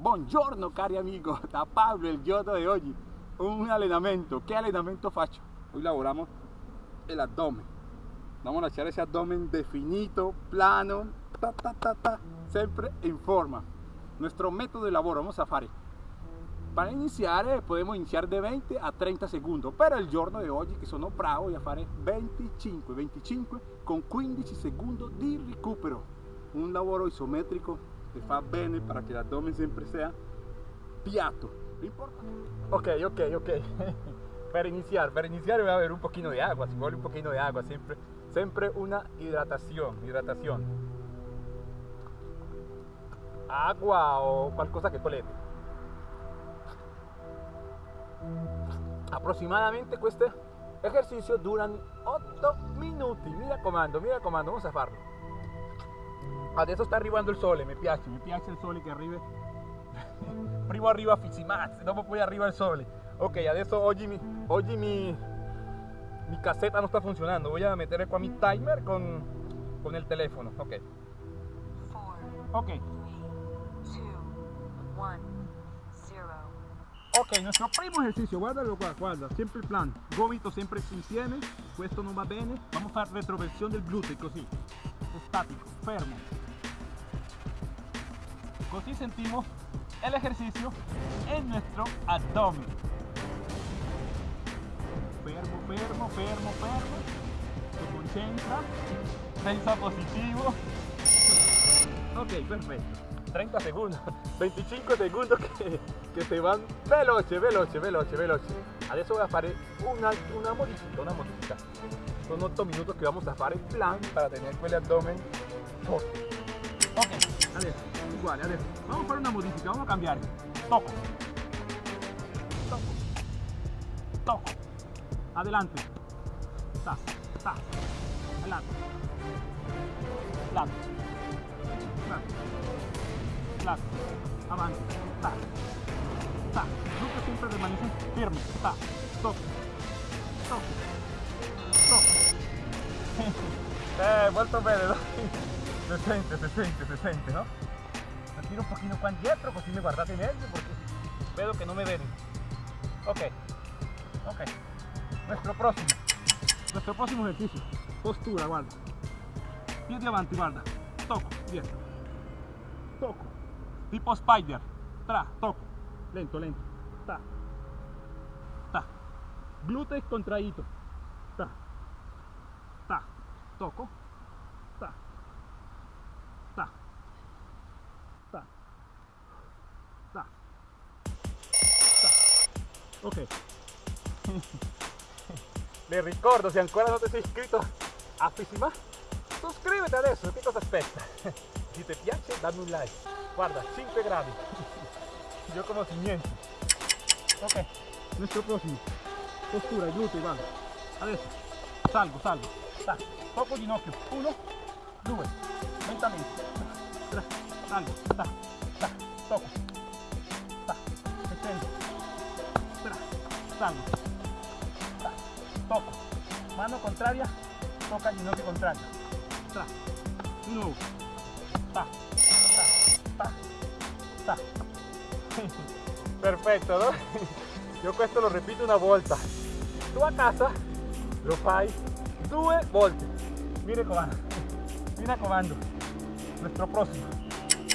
Buongiorno cari amigo, da Pablo il giorno di oggi un allenamento, che allenamento faccio? Hoy lavoramos el abdomen. Vamos a echar ese abdomen definido, plano, ta, ta, ta, ta, sempre in forma. Nuestro método de labor, vamos a fare. Para iniziare podemos iniciar de 20 a 30 segundos però il giorno di oggi che sono bravo voy a fare 25 25 con 15 segundos di recupero. Un lavoro isometrico che fa bene para que el abdomen siempre sea piatto ok ok ok. Para iniciar para iniciar voy a beber un poquito de agua si vuelve un poquito de agua siempre siempre una hidratación hidratación. Agua o qualcosa che volete aproximadamente este ejercicio duran 8 minutos mira comando mira comando vamos a farlo adesso sta arrivando il sole mi piace mi piace il sole che arriva prima arriva Fizimaz dopo poi arriva il sole ok adesso oggi mi, oggi mi, mi caseta non sta funzionando voy a mettere qua mi timer con, con il telefono ok. Ok. Ok, nuestro primo ejercicio, guardalo qua, guarda, sempre il plan, gomito sempre insieme, questo non va bene, vamos a fare retroversione del gluteo così, estático, fermo. Così sentimos el ejercicio en nuestro abdomen. Fermo, fermo, fermo, fermo, se concentra, pensa positivo. Ok, perfecto. 30 segundos, 25 segundos que, que se van veloce, veloce, veloce, veloce. Adesso voy a fare una, una modifica, una modifica. Son 8 minutos que vamos a fare el plan para tener el abdomen forte. Ok, adesso, igual, adesso. Vamos a fare una modifica, vamos a cambiar. Toco. Toco. Toco. Adelante. Ta, ta. Adelante. Lato. Lato lato, avanti, ta, ta, nunca siempre permanece firme, ta, toco, toco, toco. eh, molto bene, no? Se sente, se sente, se sente, ¿no? Tiro un poquito qua indietro così mi guardate meglio perché vedo che non mi vedi. Ok, ok. Nuestro próximo, nuestro próximo ejercicio. Postura, guarda. Piedi avanti, guarda. Toco, dietro. Toco. Tipo spider. Tra toco. Lento lento. Ta. Ta. Glúteos contraído ta. Ta. Toco. Ta. Ta ok. Le ricordo se ancora non ti sei iscritto a Fissima suscríbete adesso che cosa aspetta si ti piace dammi un like. Guarda 5 gradi yo como si niente ok nuestro próximo postura glúteo guarda adesso salgo salgo. Sta poco ginocchio. 1 2 lentamente Tra, salgo toco toco. Mano contraria toca Tra, di nuovo sta perfetto no? io questo lo ripeto una volta tu a casa lo fai due volte. Mi raccomando mi raccomando nuestro próximo.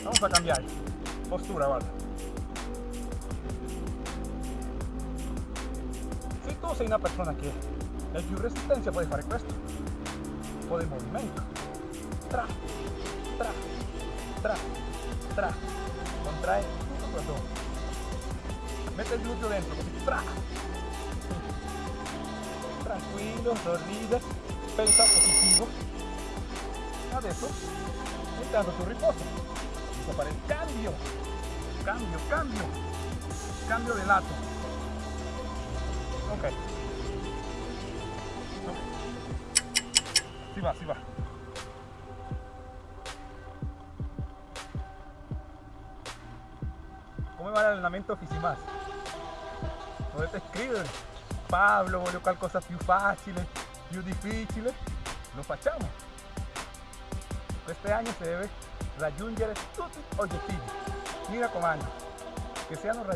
Vamos a cambiar. Postura tu sei una persona che hai più resistenza puoi fare questo un po' di movimento tra tra tra tra contrae perdón. Mete el glúteo dentro, Tranquilo, sorride, pensa positivo. Adesso, intanto tu riposo. A fare il cambio. Cambio, cambio. Cambio de lato. Ok. Sí va, sí va. ¿Cómo va el entrenamiento oficinas? ¿Dónde te escriben? Pablo, voglio qualcosa più facile, più difficile. Lo facciamo. Este año se debe raggiungere tutti gli obiettivi. Mi raccomando, que sean los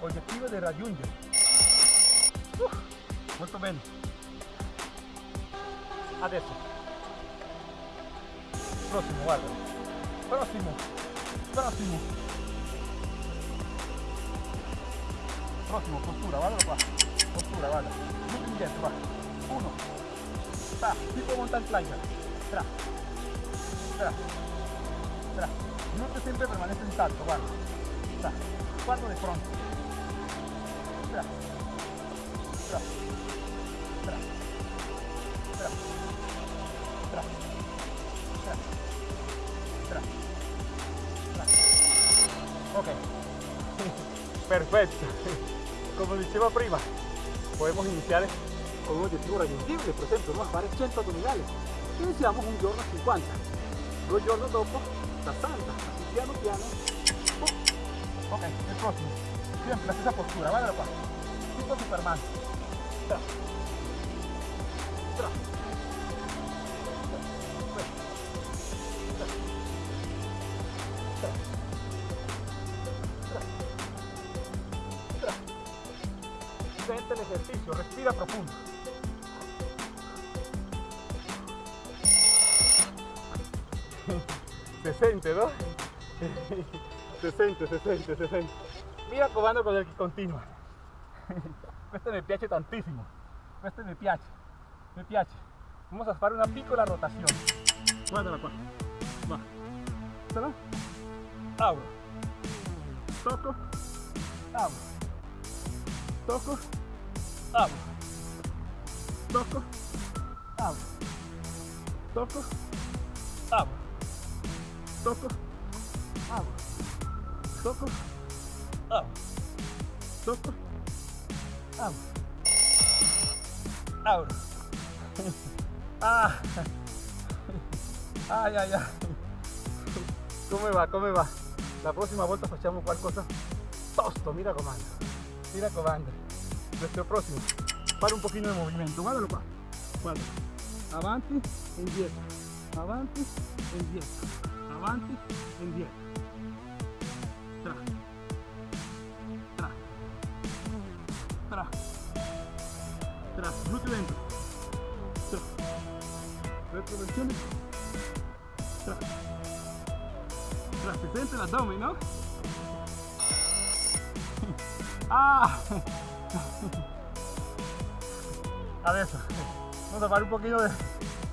objetivos de raggiungere. Uh, molto bene. Adesso. Prossimo, guarda. Prossimo. Prossimo. Prossimo, postura, guarda qua. Postura, guarda. Metti indietro, va. Uno. Tra, tipo mountain climber. Tra. Tra. Tra. No sempre permanece guarda. Tra. Guarda. Tra. Tra. Tra. Tra. Tra. Ok, perfecto. Como dijimos prima, podemos iniciar con un objetivo reyendible, por ejemplo, unos bares 80 abdominales. Iniciamos un giorno 50, dos giornos dopo, la santa, así piano piano. Ok, el próximo. Siempre hace esa postura, ¿vale? Cinco superman. Tra. Tra. Sente el ejercicio, respira profundo. se sente, no? se sente, se sente, se sente. Mira comando con el che continua. Questo mi piace tantissimo. Questo mi piace. Mi piace. Vamos a fare una piccola rotazione. Guardala qua. Va. Sarà? Apro. Tocco. Apro. Tocco. Apro. Tocco. Apro. Tocco. Apro. Toco, abro, toco, abro, toco, abro, abro. Ah. Ay, ay, ay. ¿Cómo va? ¿Cómo va? La próxima volta facciamo qualcosa tosto, mira comando. Mira comando. Nuestro próximo. Para un poquito de movimiento. Guardalo qua. Guarda. Avanti, indietro. Avanti, indietro. avanti e indietro tra tra tra gluteo dentro. Tra retroversione tra tra si sente l'addome no? ah. Adesso vamos a fare un poquito de,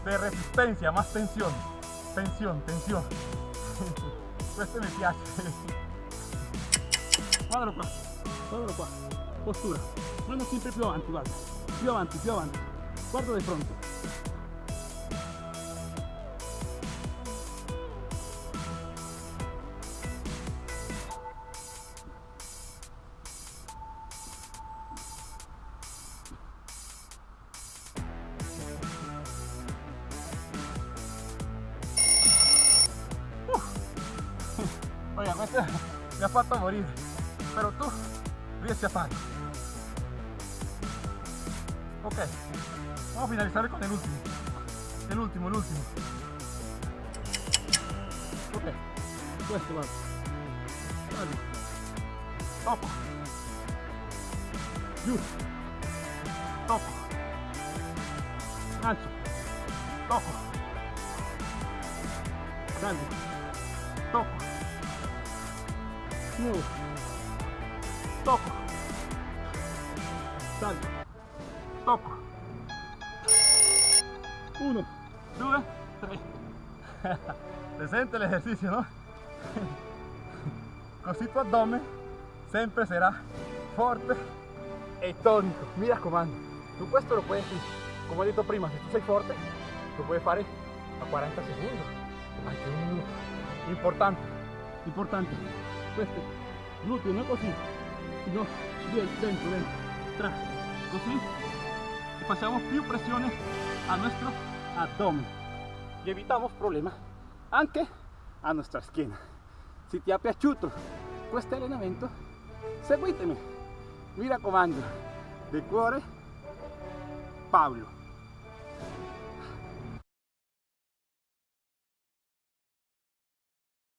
de resistencia más tensión. Tensión tensión. Questo mi piace. Guardalo qua guardalo qua postura mano sempre più avanti guarda più avanti più avanti guarda di fronte. Oiga, questo mi ha fatto morire, però tu riesci a farlo. Ok, vamos a finalizar con el último. El último, el último. Ok, puesto, vale. Vale. Topo. Yus. Topo. Gancho. Topo. Grande. Topo. Nuevo. Topo. Salto. Salgo. Tocco. Uno, due, tre. Presente l'esercizio, no? Così tu addome sempre sarà forte e tonico. Mi raccomando, tu questo lo puoi, come ho detto prima, se tu sei forte, lo puoi fare a 40 secondi, anche un minuto. Importante, importante queste glutei non così no, dentro dentro tra così pasamos biopresiones a nuestro abdomen y evitamos problemas anche a nuestra esquina. Si te apiaciuto questo allenamento, seguitemi. Mira raccomando, de cuore, Pablo.